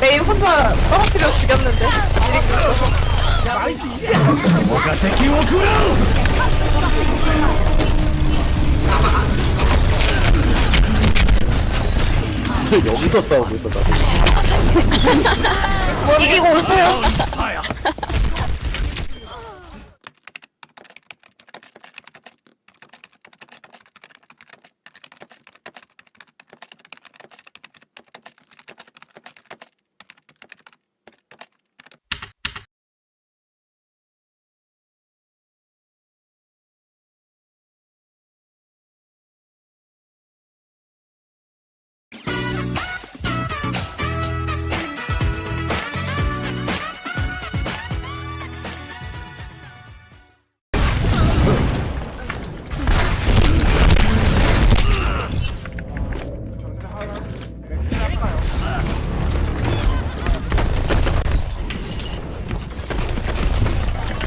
메인 혼자 떨어뜨려 죽였는데. 나이스 뭐가 대기오 구라 여기서 싸우고 있어 나도. 이기고 오세요.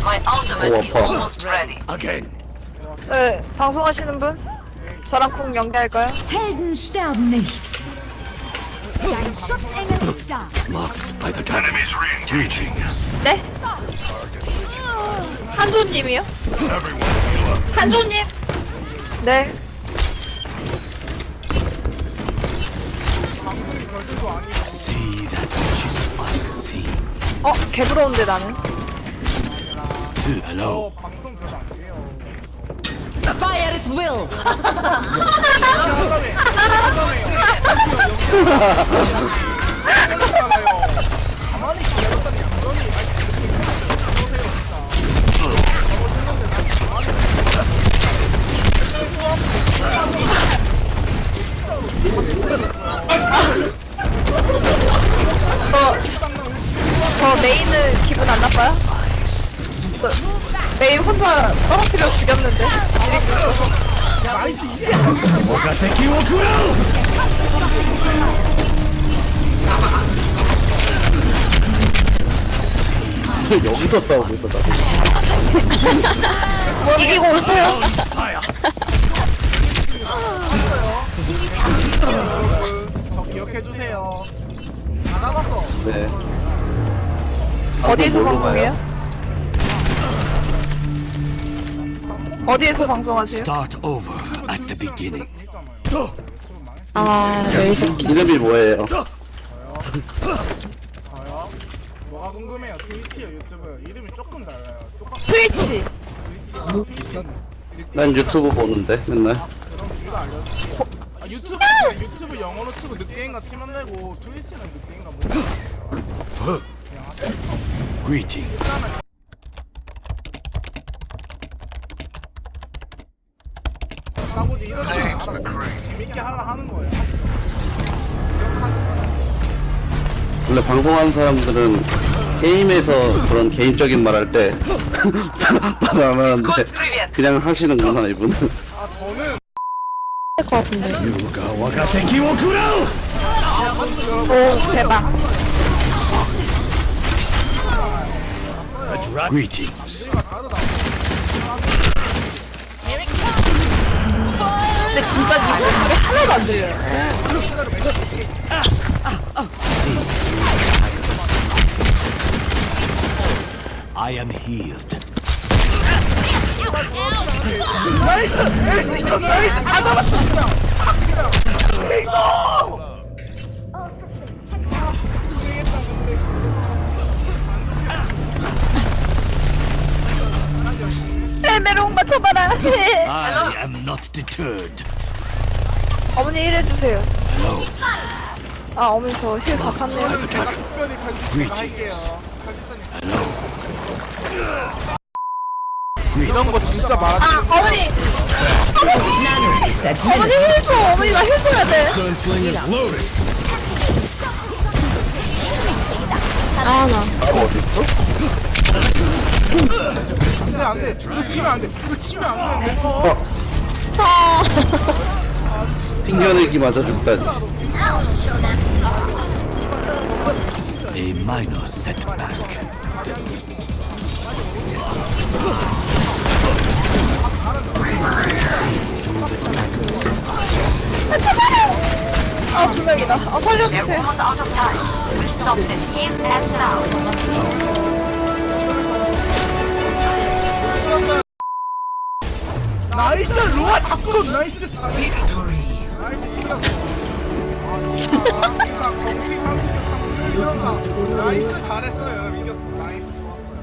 My ultimate Oh, is almost ready. Again. 네, 방송하시는 분? 저랑 쿵 연계할까요? Helden sterben nicht. Dein Schutzengel ist da. Locked by the dragon. Greetings. 네? 한조님이요? 한조님? 네 See that which is unseen. 어? 개부러운데 나는 Hello. 어 방송 별로 안 돼요 Fire at will. 가만히 아니 저 메인은 기분 안 나빠요? 메인 혼자 떨어뜨려 죽였는데. nice 여기서 싸우고 있어 나 이기고 오세요. 저 기억해주세요. 다 남았어. 네. 어디에서 아, 방송해요? 어디에서 방송하세요? Start over at the beginning. 아 여기서 이름이 뭐예요? 저요? 뭐가 궁금해요 트위치요 유튜브요 이름이 조금 달라요 똑같은 트위치 트위치요 트위치 난 유튜브 보는데 맨날 그럼 둘다 알려줄게요 아, 유튜브 유튜브 영어로 치고 늑대인가 치면 되고 트위치는 늑대인가 모르겠어요 그냥 하세요 Greetings. 나머지 이런 네. 거 알아. 재밌게 하라 하는 거예요. 원래 방송하는 사람들은 게임에서 그런 개인적인 말 할 때 말하는데 그냥 하시는구나 이분은 아 저는 할것 같은데 오 대박 Greetings. 근데 진짜 니 목소리 하나도 안 들려요. I am healed. Nice! 에이스! 이거 nice! 다 잡았어 아 에이스! 맞춰봐라. I am not deterred. 어머니 일해주세요. Hello. 아 어머니 저 heal 다 찼네요. 제가 특별히 편집 할게요. 편집자님 이런 거 진짜 말하지 아 어머니. 어머니 힐 줘. 어머니 나 힐 줘야 돼 Gunsling is loaded. 아나 안돼 안돼 이거 치면 안돼 이거 치면 안돼 어. 아 튕겨내기 맞아 죽다지 A minor setback. 두 명이다. 아, 살려주세요. 나이스 루아 자꾸 나이스 나이스 이겼어 아 상승 나이스 잘했어요 여러분 이겼어 나이스 좋았어요